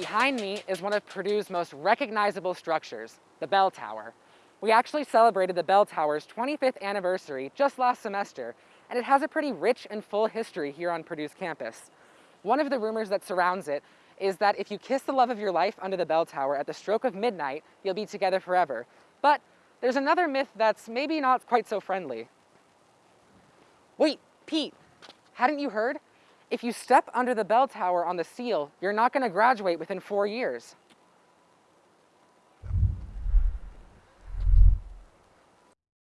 Behind me is one of Purdue's most recognizable structures, the bell tower. We actually celebrated the bell tower's 25th anniversary just last semester, and it has a pretty rich and full history here on Purdue's campus. One of the rumors that surrounds it is that if you kiss the love of your life under the bell tower at the stroke of midnight, you'll be together forever. But there's another myth that's maybe not quite so friendly. Wait, Pete, hadn't you heard? If you step under the bell tower on the seal, you're not gonna graduate within four years.